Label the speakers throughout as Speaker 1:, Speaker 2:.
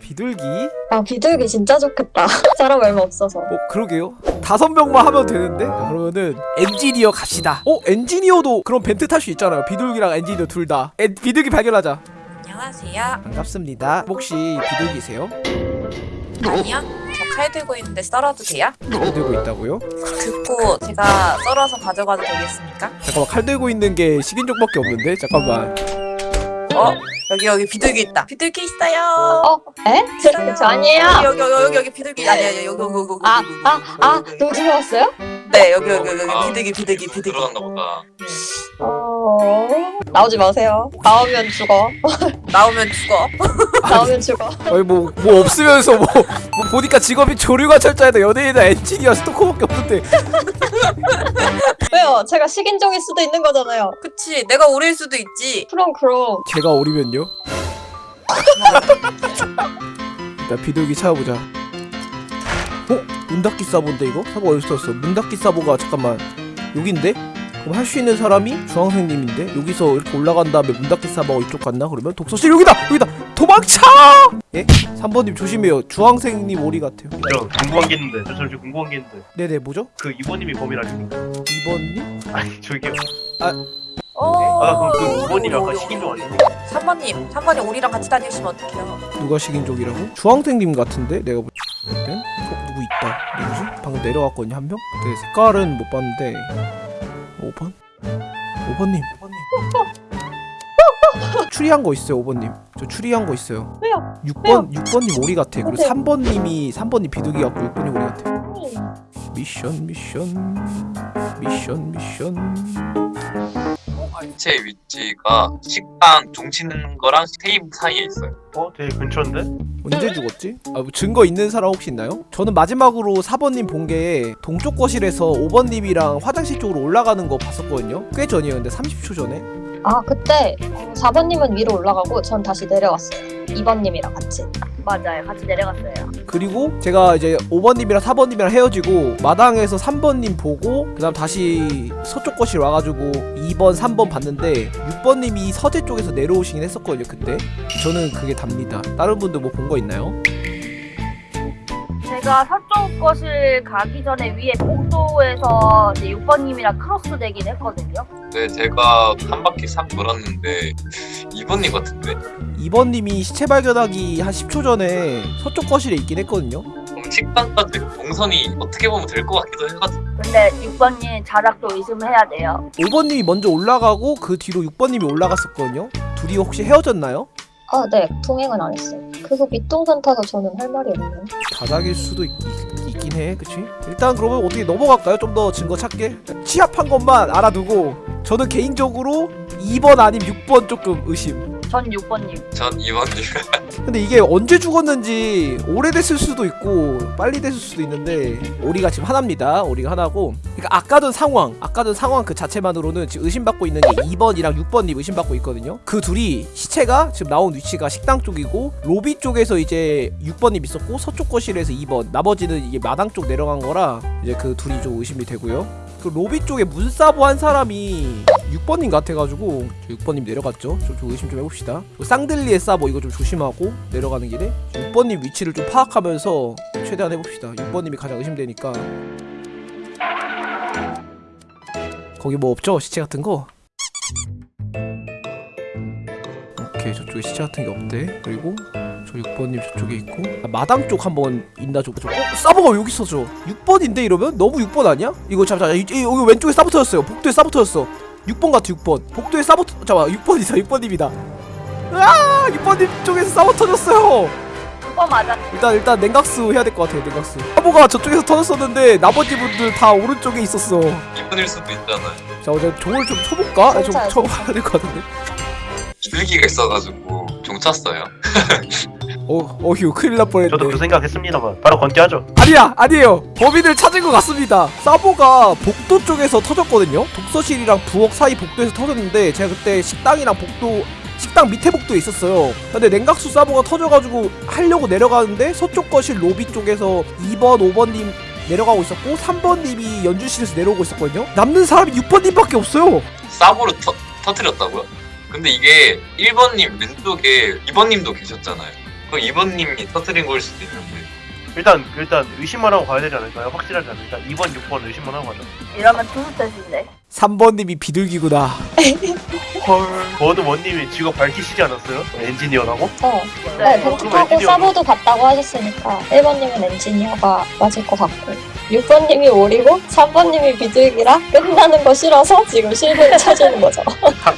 Speaker 1: 비둘기?
Speaker 2: 아 비둘기 진짜 좋겠다. 사람 얼마 없어서.
Speaker 1: 어 그러게요 다섯 명만 하면 되는데 자, 그러면은 엔지니어 갑시다 어 엔지니어도 그럼 벤트 탈 수 있잖아요 비둘기랑 엔지니어 둘다 비둘기 발견하자
Speaker 3: 안녕하세요.
Speaker 1: 반갑습니다 혹시 비둘기세요?
Speaker 3: 아니요. 저 칼 들고 있는데 썰어도 돼요?
Speaker 1: 칼 들고 있다고요?
Speaker 3: 듣고 제가 썰어서 가져가도 되겠습니까?
Speaker 1: 잠깐만 칼 들고 있는 게 식인종밖에 없는데 잠깐만
Speaker 3: 어? 여기 여기 비둘기 있다. 비둘기 있어요.
Speaker 2: 어? 에? 저, 저 아니에요.
Speaker 3: 여기 여기 여기 여기 비둘기 아니야 여기 여기 여기 여기
Speaker 2: 아, 아, 아,
Speaker 3: 여기.
Speaker 2: 누구 들어왔어요?
Speaker 3: 네 여기 여기 여기
Speaker 4: 아,
Speaker 3: 비둘기 비둘기 비둘기.
Speaker 4: 들어갔나 보다.
Speaker 2: 어... 나오지 마세요. 나오면 죽어.
Speaker 3: 나오면 죽어.
Speaker 2: 나오면 죽어.
Speaker 1: 아니 뭐, 뭐 없으면서 뭐, 뭐 보니까 직업이 조류가 철저해도 연예인이나 엔지니어 스토커밖에 없는데
Speaker 2: 왜요? 제가 식인종일 수도 있는 거잖아요.
Speaker 3: 그치 내가 오릴 수도 있지.
Speaker 2: 그럼 그럼.
Speaker 1: 제가 오리면요? 일단 비둘기 찾아보자 어? 문 닫기 사보인데 이거? 사보 어디서 떴어? 문 닫기 사보가 잠깐만 여긴데? 그럼 할 수 있는 사람이 주황생님인데 여기서 이렇게 올라간 다음에 문 닫기 사보가 이쪽 갔나? 그러면 독서실 여기다! 여기다! 도망쳐! 예? 3번님 조심해요 주황생님 오리 같아요
Speaker 5: 저 궁금한 게 있는데 저 잠시 궁금한 게 있는데
Speaker 1: 네네 뭐죠?
Speaker 5: 그 이모님이 범인 아닙니까?
Speaker 1: 2번님?
Speaker 5: 아니 저기요
Speaker 3: 어.
Speaker 5: 아 그럼 그 이모님이 아까 식인종 아닙니까?
Speaker 3: 3번님 3번님 우리랑 같이 다니시면 어떡해요?
Speaker 1: 누가 식인종이라고? 주황생님 같은데? 내가 볼 땐? 어? 누구 있다 누구지? 방금 내려왔거든요 한 명? 네 색깔은 못 봤는데 5번? 5번님 5번님 추리한 거 있어요 5번님 저 추리한 거 있어요
Speaker 2: 왜요?
Speaker 1: 6번 6번님 오리 같아 그리고
Speaker 2: 네.
Speaker 1: 3번님이 3번님 비둘기 같고 6번님 오리 같아 미션 미션 미션 미션
Speaker 4: 제 위치가 식당 종 치는 거랑 테이블 사이에 있어요.
Speaker 5: 어? 되게 근처인데?
Speaker 1: 언제 죽었지? 아, 뭐 증거 있는 사람 혹시 있나요? 저는 마지막으로 4번님 본 게 동쪽 거실에서 5번님이랑 화장실 쪽으로 올라가는 거 봤었거든요 꽤 전이에요 근데 30초 전에
Speaker 2: 아 그때 4번님은 위로 올라가고 전 다시 내려왔어요. 2번님이랑 같이.
Speaker 6: 맞아요. 같이 내려갔어요.
Speaker 1: 그리고 제가 이제 5번님이랑 4번님이랑 헤어지고 마당에서 3번님 보고 그 다음 다시 서쪽 거실 와가지고 2번 3번 봤는데 6번님이 서재 쪽에서 내려오시긴 했었거든요 그때 저는 그게 답니다 다른 분들 뭐 본 거 있나요?
Speaker 6: 제가 서쪽 거실 가기 전에 위에 복도에서 이제 6번님이랑 크로스 되긴 했거든요.
Speaker 4: 네, 제가 한 바퀴 싹 돌았는데 2번님 같은데.
Speaker 1: 2번님이 시체 발견하기 한 10초 전에 서쪽 거실에 있긴 했거든요
Speaker 4: 그럼 식당까지 동선이 어떻게 보면 될 것 같기도 해가지고.
Speaker 6: 근데 6번님 자락도 의심해야 돼요.
Speaker 1: 5번님이 먼저 올라가고 그 뒤로 6번님이 올라갔었거든요 둘이 혹시 헤어졌나요?
Speaker 2: 아 네. 동행은 안 했어요. 그거 밑동산 타서 저는 할 말이 없네요.
Speaker 1: 바닥일 수도 있, 긴 해, 그치? 일단 그러면 어떻게 넘어갈까요? 좀 더 증거 찾게? 취합한 것만 알아두고 저는 개인적으로 2번 아님 6번 조금 의심
Speaker 6: 전 6번님.
Speaker 4: 전 2번님.
Speaker 1: 근데 이게 언제 죽었는지 오래됐을 수도 있고 빨리 됐을 수도 있는데 오리가 지금 하나입니다 오리가 하나고 그러니까 아까 전 상황 아까 전 상황 그 자체만으로는 지금 의심받고 있는 게 2번이랑 6번님 의심받고 있거든요. 그 둘이 시체가 지금 나온 위치가 식당 쪽이고 로비 쪽에서 이제 6번님 있었고 서쪽 거실에서 2번 나머지는 이게 마당 쪽 내려간 거라 이제 그 둘이 좀 의심이 되고요. 그 로비 쪽에 문사보 한 사람이 6번님 같아가지고 6번님 내려갔죠. 좀, 좀 의심 좀 해봅시다. 그리고 쌍들리의 사보 이거 좀 조심하고 내려가는 길에 6번님 위치를 좀 파악하면서 최대한 해봅시다. 6번님이 가장 의심되니까 거기 뭐 없죠? 시체 같은 거? 오케이 저쪽에 시체 같은 게 없대. 그리고 저 6번님 저쪽에 있고. 아, 마당 쪽 한번 있나 좀 어? 사보가 여기 있어져 6번인데 이러면? 너무 6번 아니야? 이거 잠깐 여기 왼쪽에 사보 터졌어요. 복도에 터졌어. 6번 같아 6번. 복도에 사보 터... 잠깐 6번이다 6번님이다. 으아! 6번님 쪽에서 사보 터졌어요.
Speaker 6: 6 번 맞았.
Speaker 1: 일단 일단 냉각수 해야 될 것 같아요 냉각수. 사보가 저쪽에서 터졌었는데 나머지 분들 다 오른쪽에 있었어.
Speaker 4: 2번일 수도 있잖아요.
Speaker 1: 자 어제 종을 좀 쳐볼까? 아, 좀
Speaker 2: 진짜요,
Speaker 1: 쳐봐야 될 것 같은데.
Speaker 4: 비둘기가 있어가지고 종 찼어요.
Speaker 1: 어 어휴 큰일 날 뻔했네.
Speaker 5: 저도 그 생각했습니다만 바로 건대하죠?
Speaker 1: 아니야 아니에요. 범인을 찾은 것 같습니다. 사보가 복도 쪽에서 터졌거든요? 독서실이랑 부엌 사이 복도에서 터졌는데 제가 그때 식당이랑 복도 식당 밑에 복도에 있었어요 근데 냉각수 사보가 터져가지고 하려고 내려가는데 서쪽 거실 로비 쪽에서 2번 5번님 내려가고 있었고 3번님이 연주실에서 내려오고 있었거든요 남는 사람이 6번님밖에 없어요
Speaker 4: 싸보로 터, 터뜨렸다고요? 근데 이게 1번님 왼쪽에 2번님도 계셨잖아요. 그 2번님이 터뜨린 걸 수도 있는데.
Speaker 5: 일단 일단 의심만 하고 가야 되지 않을까요? 확실하지 않으니까 2번 6번 의심만 하고 가자
Speaker 6: 이러면 투수 뜻인데.
Speaker 1: 3번님이 비둘기구나
Speaker 5: 헐 버드 원님이 직업 밝히시지 않았어요? 엔지니어라고?
Speaker 2: 어.
Speaker 6: 네.
Speaker 2: 네, 벤트하고
Speaker 5: 엔지니어로.
Speaker 2: 사보도 봤다고 하셨으니까 1번님은 엔지니어가 맞을 것 같고 6번님이 오리고 3번님이 비둘기라 끝나는 거 싫어서 지금 실패를 찾는 거죠.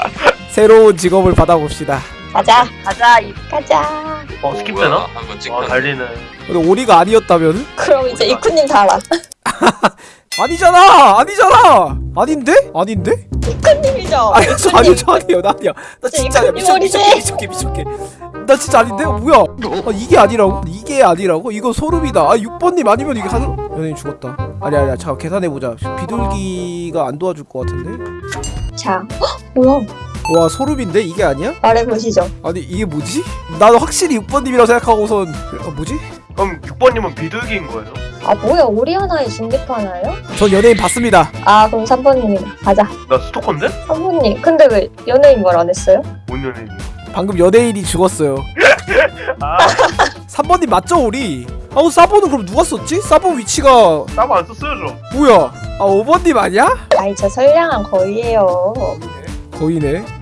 Speaker 1: 새로운 직업을 받아봅시다
Speaker 2: 가자,
Speaker 6: 가자 이
Speaker 2: 가자.
Speaker 5: 어 스킵 되나?
Speaker 4: 뭐야, 한번
Speaker 5: 와
Speaker 4: 찍혔네.
Speaker 5: 달리는
Speaker 1: 근데 오리가 아니었다면?
Speaker 2: 그럼 이제 이쿠님 달아.
Speaker 1: 아니잖아 아니잖아 아닌데? 아닌데?
Speaker 2: 이쿠님이죠.
Speaker 1: 아니 저 아니요 저 아니에요 나 아니야 나 진짜 아니야 미쳤,
Speaker 2: 이거리지?
Speaker 1: 미쳤게 미쳤게 미쳤게 나 진짜 아닌데? 어, 뭐야 아, 이게 아니라고? 이게 아니라고? 이거 소름이다 아 6번님 아니면 이게 하늘 연예인 죽었다 아니 아니야 잠깐 계산해보자 비둘기가 안 도와줄 것 같은데?
Speaker 2: 자, 헉, 뭐야?
Speaker 1: 와 소름인데 이게 아니야?
Speaker 2: 말해보시죠.
Speaker 1: 아니 이게 뭐지? 나는 확실히 6번님이라고 생각하고선 어, 뭐지?
Speaker 5: 그럼 6번님은 비둘기인 거예요?
Speaker 2: 아 뭐야 오리 하나에 중계파 하나요?
Speaker 1: 전 연예인 봤습니다
Speaker 2: 아 그럼 3번님이 가자.
Speaker 5: 나 스토커인데?
Speaker 2: 3번님 근데 왜 연예인 말 안 했어요?
Speaker 5: 뭔 연예인이야?
Speaker 1: 방금 연예인이 죽었어요
Speaker 5: 아
Speaker 1: 3번님 맞죠 우리? 아우 사보는 그럼 누가 썼지? 사보 위치가
Speaker 5: 싸움 안 썼어요 저
Speaker 1: 뭐야 아 5번님 아니야?
Speaker 2: 아이 저 선량한 거위예요.
Speaker 1: 거의네 끝!